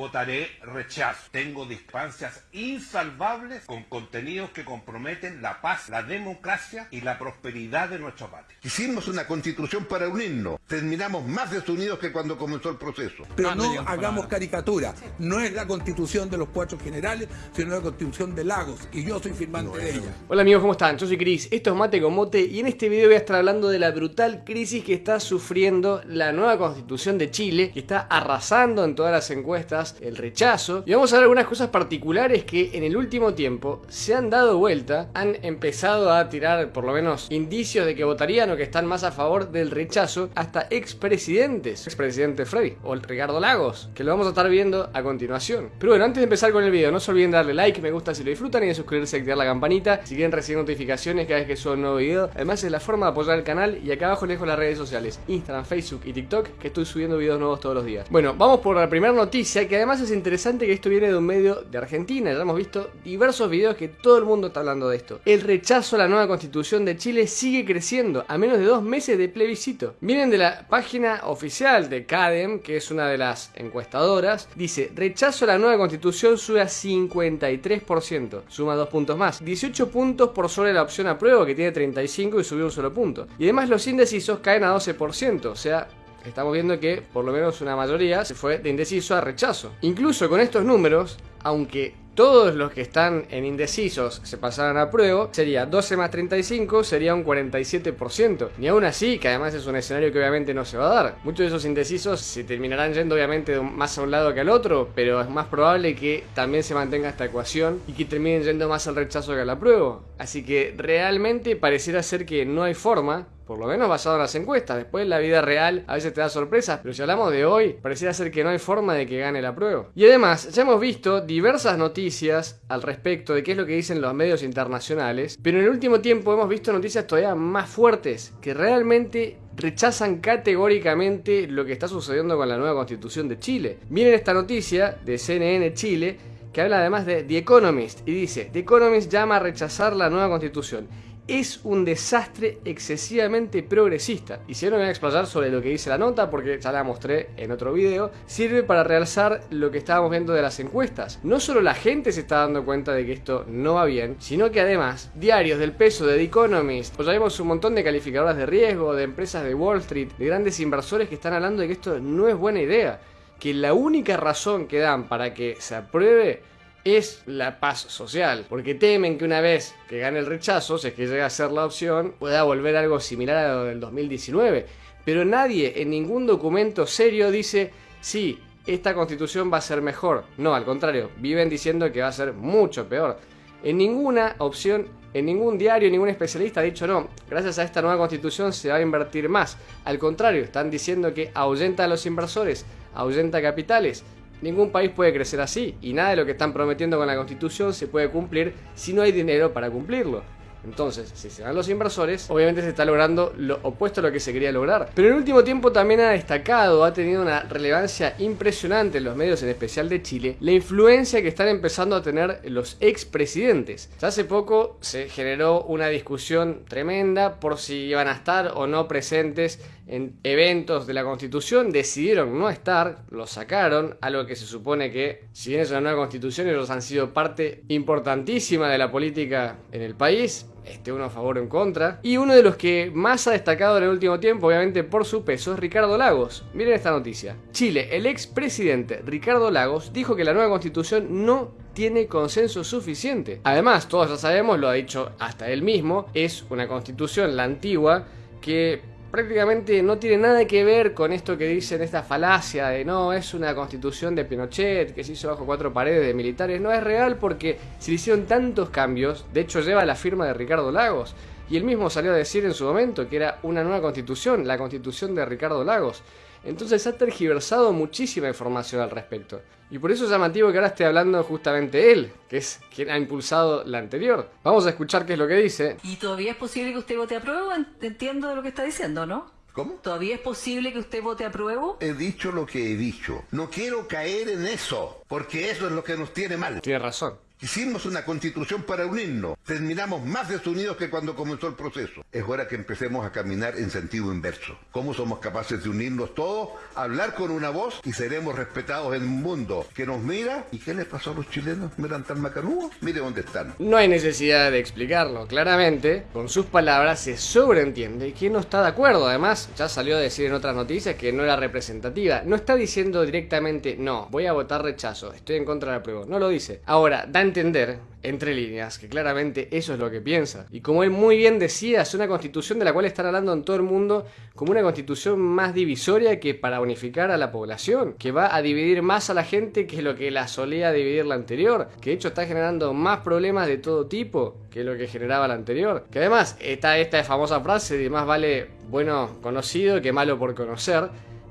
votaré rechazo. Tengo distancias insalvables con contenidos que comprometen la paz, la democracia y la prosperidad de nuestro país. Hicimos una constitución para unirnos. Terminamos más desunidos que cuando comenzó el proceso. Pero no, hagamos caricatura. No es la constitución de los cuatro generales, sino la constitución de Lagos. Y yo soy firmante de ella. Hola amigos, ¿cómo están? Yo soy Cris. Esto es Mate con Mote. Y en este video voy a estar hablando de la brutal crisis que está sufriendo la nueva constitución de Chile, que está arrasando en todas las encuestas el rechazo. Y vamos a ver algunas cosas particulares que en el último tiempo se han dado vuelta, han empezado a tirar por lo menos indicios de que votarían o que están más a favor del rechazo hasta expresidentes, expresidente Freddy o el Ricardo Lagos, que lo vamos a estar viendo a continuación. Pero bueno, antes de empezar con el video, no se olviden darle like, me gusta si lo disfrutan y de suscribirse y activar la campanita si quieren recibir notificaciones cada vez que subo un nuevo video. Además es la forma de apoyar el canal y acá abajo les dejo las redes sociales, Instagram, Facebook y TikTok, que estoy subiendo videos nuevos todos los días. Bueno, vamos por la primera noticia que además es interesante que esto viene de un medio de Argentina. Ya hemos visto diversos videos que todo el mundo está hablando de esto. El rechazo a la nueva constitución de Chile sigue creciendo a menos de dos meses de plebiscito. Vienen de la página oficial de CADEM, que es una de las encuestadoras. Dice, rechazo a la nueva constitución sube a 53%. Suma dos puntos más. 18 puntos por sobre la opción apruebo, que tiene 35 y subió un solo punto. Y además los indecisos caen a 12%. O sea, estamos viendo que por lo menos una mayoría se fue de indeciso a rechazo. Incluso con estos números, aunque todos los que están en indecisos se pasaran a prueba, sería 12 más 35, sería un 47%. Ni aún así, que además es un escenario que obviamente no se va a dar. Muchos de esos indecisos se terminarán yendo obviamente más a un lado que al otro, pero es más probable que también se mantenga esta ecuación y que terminen yendo más al rechazo que al apruebo. Así que realmente pareciera ser que no hay forma por lo menos basado en las encuestas. Después la vida real a veces te da sorpresas, pero si hablamos de hoy, pareciera ser que no hay forma de que gane la prueba. Y además, ya hemos visto diversas noticias al respecto de qué es lo que dicen los medios internacionales, pero en el último tiempo hemos visto noticias todavía más fuertes que realmente rechazan categóricamente lo que está sucediendo con la nueva constitución de Chile. Miren esta noticia de CNN Chile que habla además de The Economist y dice, The Economist llama a rechazar la nueva constitución es un desastre excesivamente progresista. Y si no me voy a explayar sobre lo que dice la nota, porque ya la mostré en otro video, sirve para realzar lo que estábamos viendo de las encuestas. No solo la gente se está dando cuenta de que esto no va bien, sino que además diarios del peso de The Economist, o ya vemos un montón de calificadoras de riesgo, de empresas de Wall Street, de grandes inversores que están hablando de que esto no es buena idea. Que la única razón que dan para que se apruebe es la paz social, porque temen que una vez que gane el rechazo, si es que llega a ser la opción, pueda volver algo similar a lo del 2019. Pero nadie en ningún documento serio dice, sí, esta constitución va a ser mejor. No, al contrario, viven diciendo que va a ser mucho peor. En ninguna opción, en ningún diario, ningún especialista ha dicho no, gracias a esta nueva constitución se va a invertir más. Al contrario, están diciendo que ahuyenta a los inversores, ahuyenta capitales, Ningún país puede crecer así y nada de lo que están prometiendo con la constitución se puede cumplir si no hay dinero para cumplirlo. Entonces, si se van los inversores, obviamente se está logrando lo opuesto a lo que se quería lograr. Pero en el último tiempo también ha destacado, ha tenido una relevancia impresionante en los medios, en especial de Chile, la influencia que están empezando a tener los expresidentes. Hace poco se generó una discusión tremenda por si iban a estar o no presentes en eventos de la constitución, decidieron no estar, lo sacaron, algo que se supone que, si bien es una nueva constitución, ellos han sido parte importantísima de la política en el país, este uno a favor o en contra. Y uno de los que más ha destacado en el último tiempo, obviamente por su peso, es Ricardo Lagos. Miren esta noticia. Chile, el expresidente Ricardo Lagos dijo que la nueva constitución no tiene consenso suficiente. Además, todos ya sabemos, lo ha dicho hasta él mismo, es una constitución, la antigua, que prácticamente no tiene nada que ver con esto que dicen esta falacia de no, es una constitución de Pinochet que se hizo bajo cuatro paredes de militares. No es real porque se hicieron tantos cambios, de hecho lleva la firma de Ricardo Lagos. Y él mismo salió a decir en su momento que era una nueva constitución, la constitución de Ricardo Lagos. Entonces ha tergiversado muchísima información al respecto. Y por eso es llamativo que ahora esté hablando justamente él, que es quien ha impulsado la anterior. Vamos a escuchar qué es lo que dice. ¿Y todavía es posible que usted vote a prueba? Entiendo de lo que está diciendo, ¿no? ¿Cómo? ¿Todavía es posible que usted vote a prueba? He dicho lo que he dicho. No quiero caer en eso, porque eso es lo que nos tiene mal. Tiene razón. Hicimos una constitución para unirnos. Terminamos más desunidos que cuando comenzó el proceso. Es hora que empecemos a caminar en sentido inverso. ¿Cómo somos capaces de unirnos todos, hablar con una voz y seremos respetados en un mundo que nos mira? ¿Y qué les pasó a los chilenos? ¿Miran tan macanudos? Mire dónde están. No hay necesidad de explicarlo. Claramente, con sus palabras se sobreentiende que no está de acuerdo. Además, ya salió a decir en otras noticias que no era representativa. No está diciendo directamente, no, voy a votar rechazo, estoy en contra del apruebo. No lo dice. Ahora, da a entender, entre líneas, que claramente eso es lo que piensa. Y como él muy bien decía, es una constitución de la cual están hablando en todo el mundo como una constitución más divisoria que para unificar a la población, que va a dividir más a la gente que lo que la solía dividir la anterior, que de hecho está generando más problemas de todo tipo que lo que generaba la anterior. Que además está esta famosa frase de más vale bueno conocido que malo por conocer,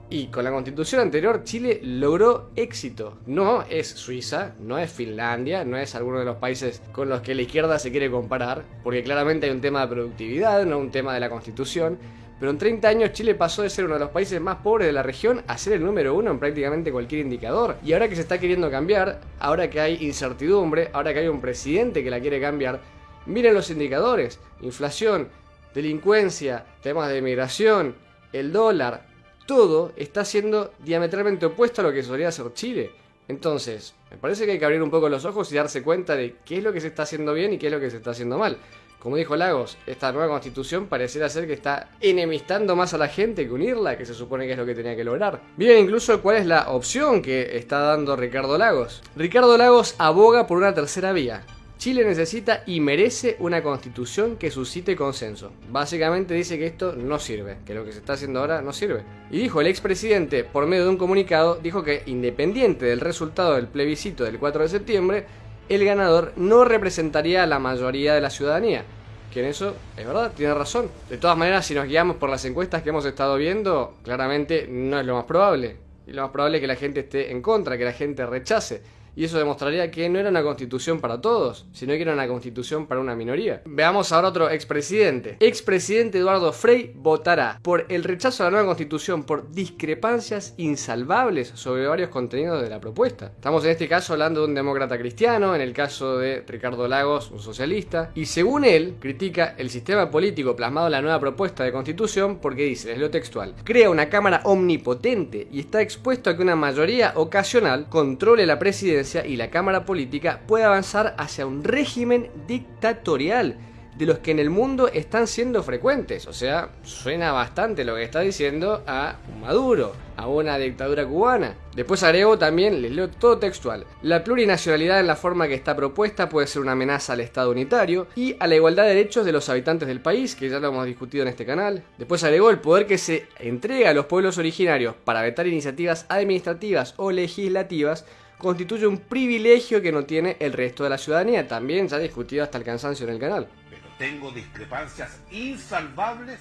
y con la constitución anterior Chile logró éxito. No es Suiza, no es Finlandia, no es alguno de los países con los que la izquierda se quiere comparar, porque claramente hay un tema de productividad, no un tema de la constitución. Pero en 30 años Chile pasó de ser uno de los países más pobres de la región a ser el número uno en prácticamente cualquier indicador. Y ahora que se está queriendo cambiar, ahora que hay incertidumbre, ahora que hay un presidente que la quiere cambiar, miren los indicadores. Inflación, delincuencia, temas de migración, el dólar, todo está siendo diametralmente opuesto a lo que solía ser Chile. Entonces, me parece que hay que abrir un poco los ojos y darse cuenta de qué es lo que se está haciendo bien y qué es lo que se está haciendo mal. Como dijo Lagos, esta nueva constitución pareciera ser que está enemistando más a la gente que unirla, que se supone que es lo que tenía que lograr. Miren incluso cuál es la opción que está dando Ricardo Lagos. Ricardo Lagos aboga por una tercera vía, Chile necesita y merece una constitución que suscite consenso. Básicamente dice que esto no sirve, que lo que se está haciendo ahora no sirve. Y dijo el expresidente, por medio de un comunicado, dijo que independiente del resultado del plebiscito del 4 de septiembre, el ganador no representaría a la mayoría de la ciudadanía. Que en eso, es verdad, tiene razón. De todas maneras, si nos guiamos por las encuestas que hemos estado viendo, claramente no es lo más probable. Y lo más probable es que la gente esté en contra, que la gente rechace y eso demostraría que no era una constitución para todos, sino que era una constitución para una minoría. Veamos ahora otro expresidente. Expresidente Eduardo Frei votará por el rechazo a la nueva constitución por discrepancias insalvables sobre varios contenidos de la propuesta. Estamos en este caso hablando de un demócrata cristiano, en el caso de Ricardo Lagos, un socialista, y según él, critica el sistema político plasmado en la nueva propuesta de constitución porque dice, es lo textual, crea una cámara omnipotente y está expuesto a que una mayoría ocasional controle la presidencia y la Cámara Política puede avanzar hacia un régimen dictatorial de los que en el mundo están siendo frecuentes. O sea, suena bastante lo que está diciendo a Maduro, a una dictadura cubana. Después agrego también, les leo todo textual, la plurinacionalidad en la forma que está propuesta puede ser una amenaza al Estado unitario y a la igualdad de derechos de los habitantes del país, que ya lo hemos discutido en este canal. Después agregó el poder que se entrega a los pueblos originarios para vetar iniciativas administrativas o legislativas constituye un privilegio que no tiene el resto de la ciudadanía. También ha discutido hasta el cansancio en el canal. Pero tengo discrepancias insalvables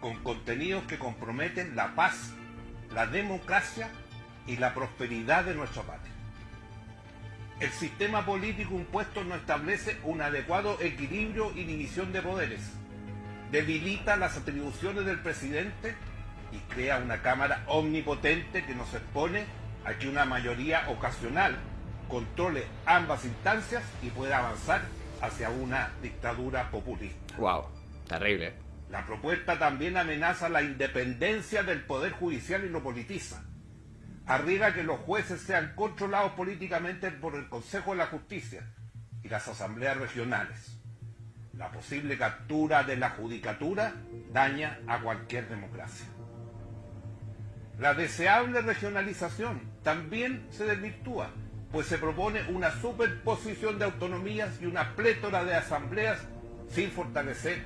con contenidos que comprometen la paz, la democracia y la prosperidad de nuestra patria. El sistema político impuesto no establece un adecuado equilibrio y división de poderes. Debilita las atribuciones del presidente y crea una Cámara omnipotente que nos expone a que una mayoría ocasional controle ambas instancias y pueda avanzar hacia una dictadura populista. Wow, terrible. La propuesta también amenaza la independencia del Poder Judicial y lo politiza. Arriba que los jueces sean controlados políticamente por el Consejo de la Justicia y las asambleas regionales. La posible captura de la judicatura daña a cualquier democracia. La deseable regionalización también se desvirtúa, pues se propone una superposición de autonomías y una plétora de asambleas sin fortalecer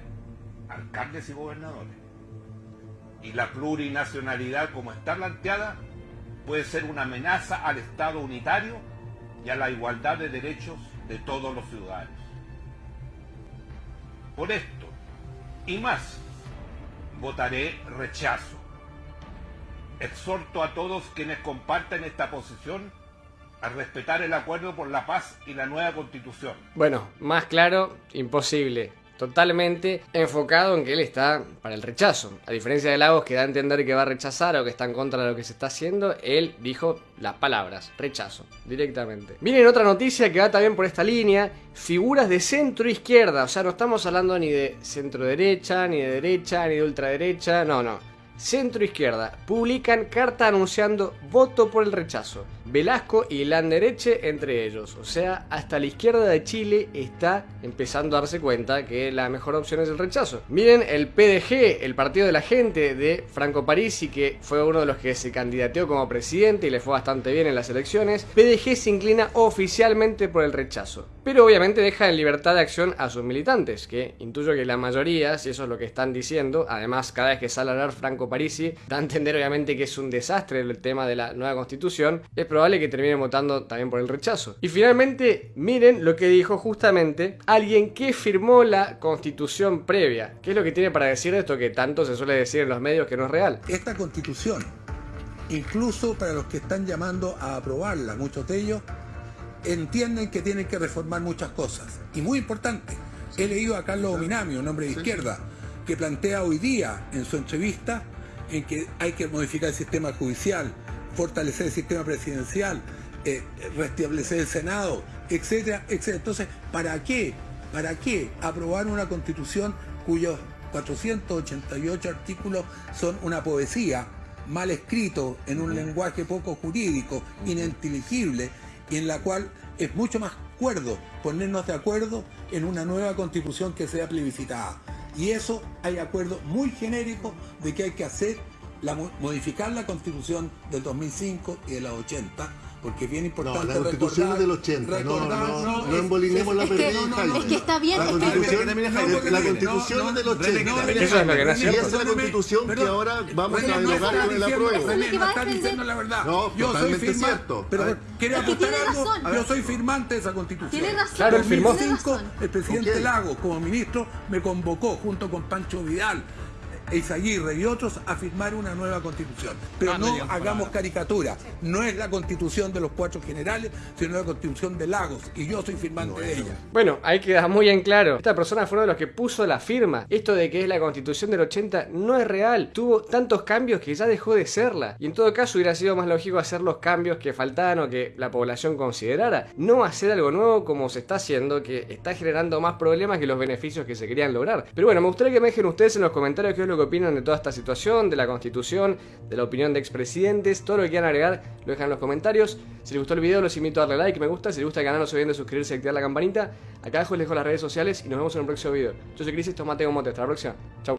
alcaldes y gobernadores. Y la plurinacionalidad como está planteada puede ser una amenaza al Estado unitario y a la igualdad de derechos de todos los ciudadanos. Por esto y más, votaré rechazo Exhorto a todos quienes comparten esta posición a respetar el acuerdo por la paz y la nueva constitución. Bueno, más claro, imposible. totalmente enfocado en que él está para el rechazo. A diferencia de Lagos que da a entender que va a rechazar o que está en contra de lo que se está haciendo, él dijo las palabras, rechazo, directamente. Miren otra noticia que va también por esta línea, figuras de centro izquierda, o sea, no estamos hablando ni de centro derecha, ni de derecha, ni de ultraderecha, no, no centro izquierda, publican carta anunciando voto por el rechazo. Velasco y Landereche entre ellos. O sea, hasta la izquierda de Chile está empezando a darse cuenta que la mejor opción es el rechazo. Miren el PDG, el Partido de la Gente de Franco Parisi, que fue uno de los que se candidateó como presidente y le fue bastante bien en las elecciones. PDG se inclina oficialmente por el rechazo. Pero obviamente deja en libertad de acción a sus militantes, que intuyo que la mayoría, si eso es lo que están diciendo, además cada vez que sale a hablar Franco Parisi, da a entender obviamente que es un desastre el tema de la nueva constitución, es probable que termine votando también por el rechazo. Y finalmente, miren lo que dijo justamente alguien que firmó la constitución previa. ¿Qué es lo que tiene para decir esto que tanto se suele decir en los medios que no es real? Esta constitución, incluso para los que están llamando a aprobarla, muchos de ellos entienden que tienen que reformar muchas cosas. Y muy importante, he leído a Carlos Ominami, un hombre de izquierda, que plantea hoy día en su entrevista en que hay que modificar el sistema judicial, fortalecer el sistema presidencial, eh, restablecer el Senado, etcétera, etcétera. Entonces, ¿para qué? ¿Para qué aprobar una constitución cuyos 488 artículos son una poesía, mal escrito, en un lenguaje poco jurídico, ininteligible, y en la cual es mucho más cuerdo ponernos de acuerdo en una nueva constitución que sea plebiscitada? Y eso hay acuerdo muy genérico de que hay que hacer la, modificar la constitución del 2005 y de la 80 porque es bien importante. No, la constitución es del 80. no, no, no, no embolinemos la pérdida. Es que está bien. La constitución, la constitución es del 80. Eso es lo que Y esa es la constitución que ahora vamos a derogar con el apruebo. No está diciendo la verdad. No, yo soy totalmente firmante, cierto. Pero quiere Es que apostar tiene algo. razón. Yo soy firmante de esa constitución. Tiene razón. Claro, firmó. Tiene 2005, razón. el presidente Ok. Lagos, como ministro, me convocó junto con Pancho Vidal, Eizaguirre y otros a firmar una nueva constitución. Pero no hagamos caricatura. No es la constitución de los cuatro generales, sino la constitución de Lagos. Y yo soy firmante de ella. Bueno, ahí queda muy en claro. Esta persona fue uno de los que puso la firma. Esto de que es la constitución del 80 no es real. Tuvo tantos cambios que ya dejó de serla. Y en todo caso hubiera sido más lógico hacer los cambios que faltaban o que la población considerara. No hacer algo nuevo como se está haciendo, que está generando más problemas que los beneficios que se querían lograr. Pero bueno, me gustaría que me dejen ustedes en los comentarios qué es lo que opinan de toda esta situación, de la constitución, de la opinión de expresidentes, todo lo que quieran agregar, lo dejan en los comentarios. Si les gustó el video, los invito a darle like, me gusta. Si les gusta el canal, no se olviden de suscribirse y activar la campanita. Acá abajo les dejo las redes sociales y nos vemos en un próximo video. Yo soy Cris, esto es Mateo Mote. Hasta la próxima. Chau.